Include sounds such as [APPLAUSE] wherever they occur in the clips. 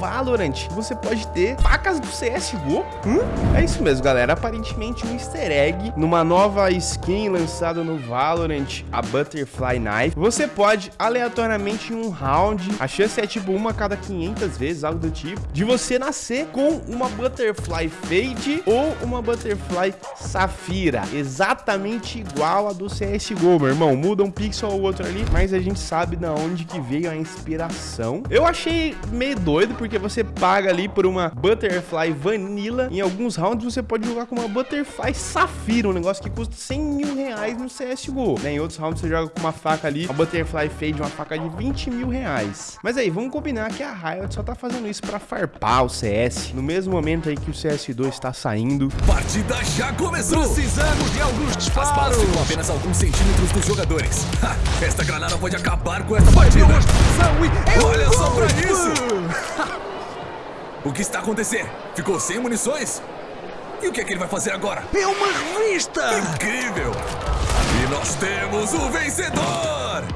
Wow. Valorant você pode ter facas do CSGO. Hum? É isso mesmo, galera. Aparentemente um easter egg numa nova skin lançada no Valorant, a Butterfly Knife. Você pode, aleatoriamente, em um round, a chance é tipo uma a cada 500 vezes, algo do tipo, de você nascer com uma Butterfly Fade ou uma Butterfly Safira. Exatamente igual a do CSGO, meu irmão. Muda um pixel ou outro ali, mas a gente sabe da onde que veio a inspiração. Eu achei meio doido, porque você paga ali por uma Butterfly Vanilla. Em alguns rounds você pode jogar com uma Butterfly Safira, um negócio que custa 100 mil reais no CSGO. Né? Em outros rounds você joga com uma faca ali, uma Butterfly Fade, uma faca de 20 mil reais. Mas aí, vamos combinar que a Riot só tá fazendo isso pra farpar o CS. No mesmo momento aí que o CS2 está saindo. Partida já começou! Precisamos de alguns disparos! As balas ficam apenas alguns centímetros dos jogadores. Ha, esta granada pode acabar com essa partida. E... Olha só pra isso! [LAUGHS] o que está acontecendo? Ficou sem munições? E o que é que ele vai fazer agora? É uma revista! Incrível! E nós temos o vencedor!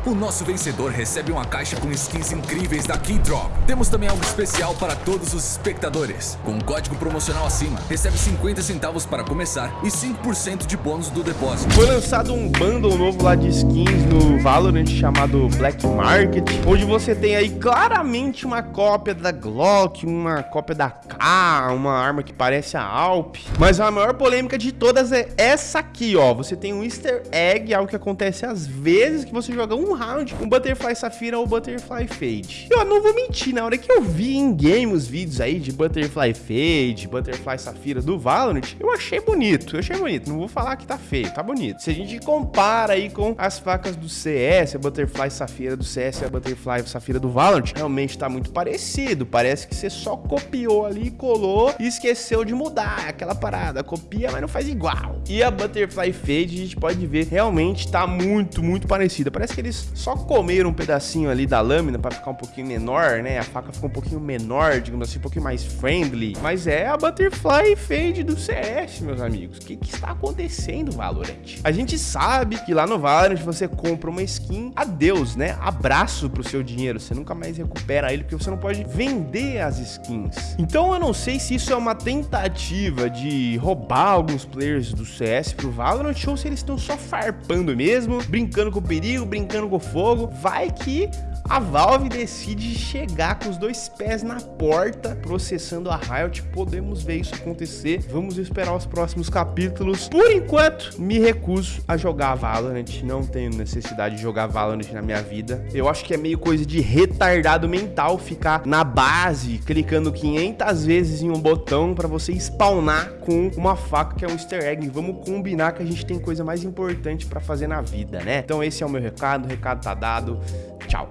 O nosso vencedor recebe uma caixa com skins incríveis da Keydrop. Temos também algo especial para todos os espectadores. Com um código promocional acima, recebe 50 centavos para começar e 5% de bônus do depósito. Foi lançado um bundle novo lá de skins no Valorant chamado Black Market, onde você tem aí claramente uma cópia da Glock, uma cópia da K, uma arma que parece a Alp. Mas a maior polêmica de todas é essa aqui, ó. Você tem um easter egg, algo que acontece às vezes que você joga um round com Butterfly Safira ou Butterfly Fade. Eu não vou mentir, na hora que eu vi em game os vídeos aí de Butterfly Fade, Butterfly Safira do Valorant, eu achei bonito, eu achei bonito. Não vou falar que tá feio, tá bonito. Se a gente compara aí com as facas do CS, a Butterfly Safira do CS e a Butterfly Safira do Valorant, realmente tá muito parecido. Parece que você só copiou ali, colou e esqueceu de mudar aquela parada. Copia, mas não faz igual. E a Butterfly Fade, a gente pode ver, realmente tá muito, muito parecida. Parece que eles só comeram um pedacinho ali da lâmina para ficar um pouquinho menor, né? A faca ficou um pouquinho menor, digamos assim, um pouquinho mais friendly. Mas é a Butterfly Fade do CS, meus amigos. O que, que está acontecendo, Valorant? A gente sabe que lá no Valorant você compra uma skin, adeus, né? Abraço pro seu dinheiro. Você nunca mais recupera ele porque você não pode vender as skins. Então eu não sei se isso é uma tentativa de roubar alguns players do CS pro Valorant ou se eles estão só farpando mesmo, brincando com o perigo, brincando com o fogo. Vai que a Valve decide chegar com os dois pés na porta, processando a Riot. Podemos ver isso acontecer. Vamos esperar os próximos capítulos. Por enquanto, me recuso a jogar Valorant. Não tenho necessidade de jogar Valorant na minha vida. Eu acho que é meio coisa de retardado mental ficar na base, clicando 500 vezes em um botão para você spawnar com uma faca que é um easter egg. Vamos combinar que a gente tem coisa mais importante para fazer na vida, né? Então esse é o meu recado. O recado tá dado. Tchau.